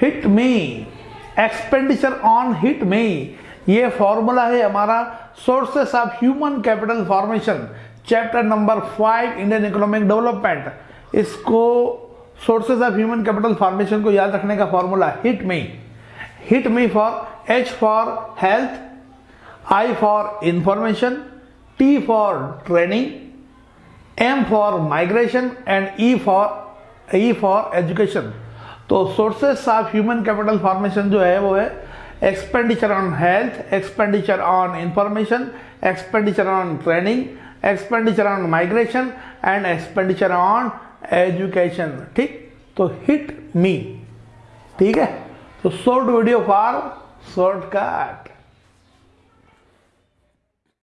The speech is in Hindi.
Hit me expenditure on hit me ये फॉर्मूला है हमारा sources of human capital formation chapter number five Indian economic development इसको sources of human capital formation को याद रखने का formula hit me hit me for H for health I for information T for training M for migration and E for E for education तो sources of human capital formation जो है वो है expenditure on health expenditure on information expenditure on training expenditure on migration and expenditure on education ठीक? तो हिट मी ठीक है? तो शॉर्ट वीडियो फॉर शॉर्टकट